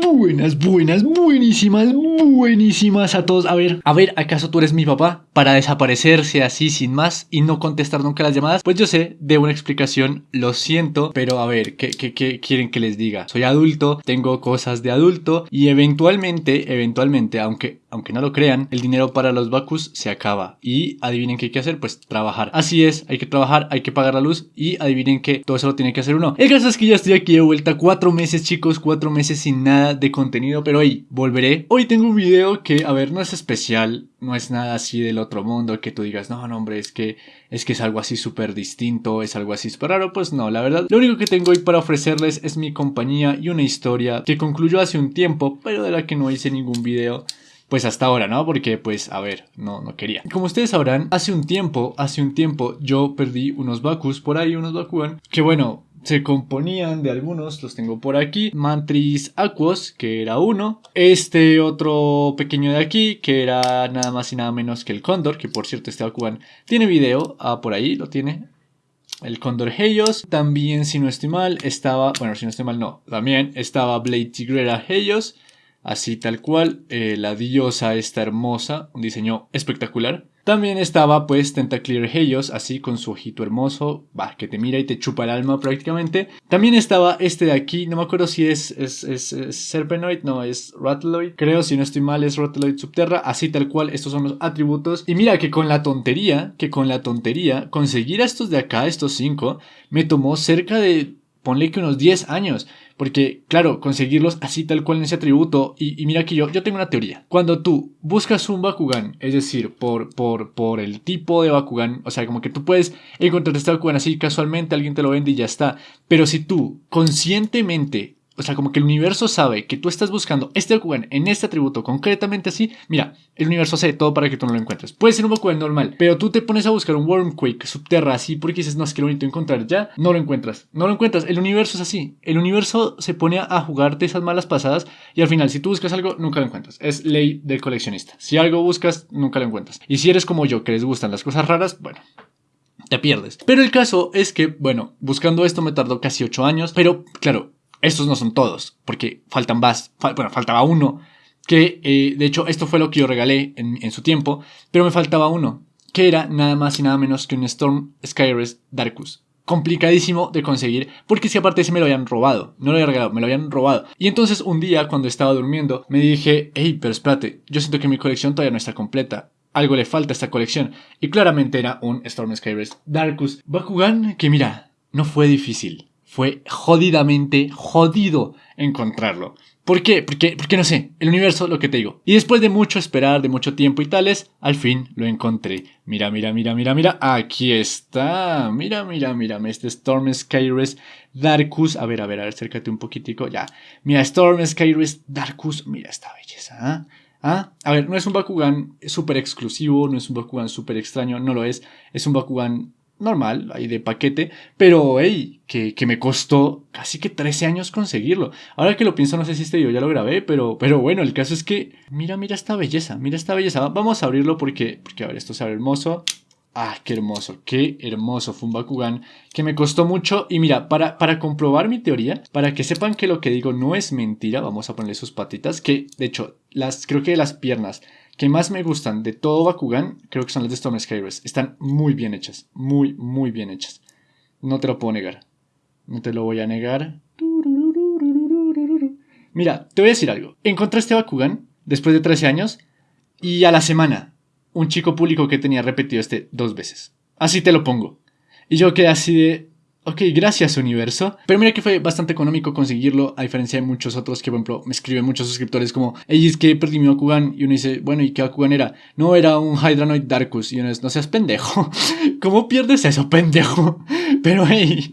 Buenas, buenas, buenísimas, buenísimas a todos. A ver, a ver, ¿acaso tú eres mi papá? Para desaparecerse así sin más y no contestar nunca las llamadas. Pues yo sé, de una explicación, lo siento, pero a ver, ¿qué, qué, quieren que les diga? Soy adulto, tengo cosas de adulto y eventualmente, eventualmente, aunque, aunque no lo crean, el dinero para los Bakus se acaba. Y adivinen qué hay que hacer, pues trabajar. Así es, hay que trabajar, hay que pagar la luz y adivinen que todo eso lo tiene que hacer uno. El caso es que ya estoy aquí de vuelta, cuatro meses chicos, cuatro meses sin nada de contenido, pero hoy volveré. Hoy tengo un video que, a ver, no es especial, no es nada así del otro mundo que tú digas, no, no, hombre, es que es que es algo así súper distinto, es algo así súper raro, pues no, la verdad, lo único que tengo hoy para ofrecerles es mi compañía y una historia que concluyó hace un tiempo, pero de la que no hice ningún video pues hasta ahora, ¿no? Porque pues a ver, no, no quería. Como ustedes sabrán, hace un tiempo, hace un tiempo yo perdí unos Bakus por ahí, unos Bakugan, que bueno, se componían de algunos, los tengo por aquí, Mantris Aquos, que era uno, este otro pequeño de aquí, que era nada más y nada menos que el Cóndor, que por cierto este Bakugan tiene video, ah, por ahí lo tiene, el Cóndor Heios, también si no estoy mal, estaba, bueno si no estoy mal no, también estaba Blade Tigrera Heios, así tal cual, eh, la diosa esta hermosa, un diseño espectacular, también estaba pues Tentaclear Helios, así con su ojito hermoso, va, que te mira y te chupa el alma prácticamente. También estaba este de aquí, no me acuerdo si es, es, es, Serpenoid, no, es Rattloid. Creo, si no estoy mal, es Rattloid Subterra, así tal cual, estos son los atributos. Y mira que con la tontería, que con la tontería, conseguir a estos de acá, estos cinco, me tomó cerca de, ponle que unos 10 años. Porque, claro, conseguirlos así tal cual en ese atributo. Y, mira que yo, yo tengo una teoría. Cuando tú buscas un Bakugan, es decir, por, por, por el tipo de Bakugan, o sea, como que tú puedes encontrar este Bakugan así casualmente, alguien te lo vende y ya está. Pero si tú conscientemente o sea, como que el universo sabe que tú estás buscando este Bakugan en este atributo concretamente así. Mira, el universo hace todo para que tú no lo encuentres. Puede ser un Bakugan normal, pero tú te pones a buscar un Wormquake subterra así porque dices, no, es que lo necesito encontrar ya. No lo encuentras. No lo encuentras. El universo es así. El universo se pone a jugarte esas malas pasadas y al final, si tú buscas algo, nunca lo encuentras. Es ley del coleccionista. Si algo buscas, nunca lo encuentras. Y si eres como yo, que les gustan las cosas raras, bueno, te pierdes. Pero el caso es que, bueno, buscando esto me tardó casi 8 años, pero claro, estos no son todos, porque faltan más, bueno, faltaba uno, que eh, de hecho esto fue lo que yo regalé en, su tiempo, pero me faltaba uno, que era nada más y nada menos que un Storm Skyrest Darkus. Complicadísimo de conseguir, porque si aparte se me lo habían robado, no lo había regalado, me lo habían robado. Y entonces un día cuando estaba durmiendo me dije, hey, pero espérate, yo siento que mi colección todavía no está completa algo le falta a esta colección. Y claramente era un Storm Skyrest Darkus Bakugan que mira, no fue difícil fue jodidamente jodido encontrarlo. ¿Por qué? Porque, porque no sé, el universo, lo que te digo. Y después de mucho esperar, de mucho tiempo y tales, al fin lo encontré. Mira, mira, mira, mira, mira, aquí está. Mira, mira, mira, este Storm Skyrest Darkus. A ver, a ver, acércate un poquitico, ya. Mira, Storm Skyrest Darkus, mira esta belleza, ¿ah? ¿Ah? A ver, no es un Bakugan súper exclusivo, no es un Bakugan súper extraño, no lo es. Es un Bakugan normal, ahí de paquete, pero hey, que, que, me costó casi que 13 años conseguirlo. Ahora que lo pienso, no sé si este yo ya lo grabé, pero, pero bueno, el caso es que, mira, mira esta belleza, mira esta belleza. Vamos a abrirlo porque, porque a ver, esto se abre hermoso. Ah, qué hermoso, qué hermoso fue un Bakugan que me costó mucho. Y mira, para, para comprobar mi teoría, para que sepan que lo que digo no es mentira, vamos a ponerle sus patitas, que de hecho, las, creo que las piernas que más me gustan de todo Bakugan, creo que son las de Storm Skywars. Están muy bien hechas, muy, muy bien hechas. No te lo puedo negar. No te lo voy a negar. Mira, te voy a decir algo. Encontré este Bakugan después de 13 años y a la semana un chico público que tenía repetido este dos veces. Así te lo pongo. Y yo quedé así de... Ok, gracias universo. Pero mira que fue bastante económico conseguirlo, a diferencia de muchos otros que, por ejemplo, me escriben muchos suscriptores como, hey, es que perdí mi Bakugan. Y uno dice, bueno, ¿y qué Bakugan era? No, era un Hydranoid Darkus. Y uno dice, no seas pendejo. ¿Cómo pierdes eso, pendejo? Pero hey,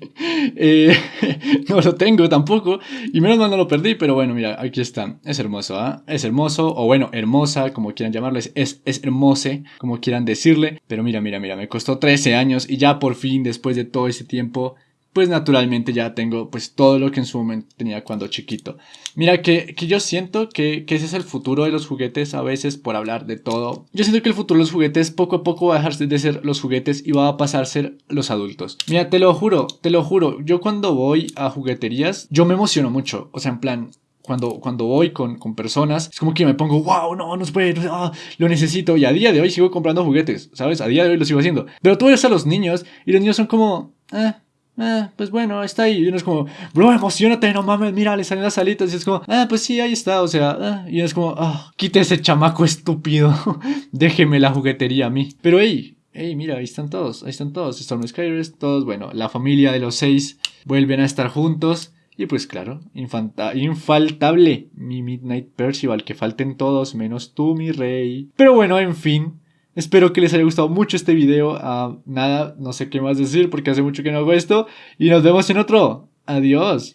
eh, no lo tengo tampoco. Y menos mal no lo perdí, pero bueno, mira, aquí está. Es hermoso, ¿ah? Es hermoso, o bueno, hermosa, como quieran llamarlo. Es, es hermose, como quieran decirle. Pero mira, mira, mira, me costó 13 años y ya por fin, después de todo ese tiempo, pues naturalmente ya tengo pues todo lo que en su momento tenía cuando chiquito. Mira que, yo siento que, ese es el futuro de los juguetes a veces por hablar de todo. Yo siento que el futuro de los juguetes poco a poco va a dejar de ser los juguetes y va a pasar a ser los adultos. Mira, te lo juro, te lo juro, yo cuando voy a jugueterías, yo me emociono mucho. O sea, en plan, cuando, cuando voy con, con personas, es como que me pongo, wow, no, no se puede, ah, lo necesito. Y a día de hoy sigo comprando juguetes, ¿sabes? A día de hoy lo sigo haciendo. Pero tú ves a los niños y los niños son como, eh, eh, pues bueno, está ahí. Y uno es como, bro, emocionate, no mames, mira, le salen las alitas. Y es como, ah, pues sí, ahí está. O sea, eh", y es como, ah, quite ese chamaco estúpido. Déjeme la juguetería a mí. Pero hey, hey, mira, ahí están todos, ahí están todos. Storm Skywars, todos, bueno, la familia de los seis vuelven a estar juntos. Y pues claro, infaltable mi Midnight Percival, que falten todos menos tú, mi rey. Pero bueno, en fin, Espero que les haya gustado mucho este video. Ah, nada, no sé qué más decir porque hace mucho que no hago esto. Y nos vemos en otro. Adiós.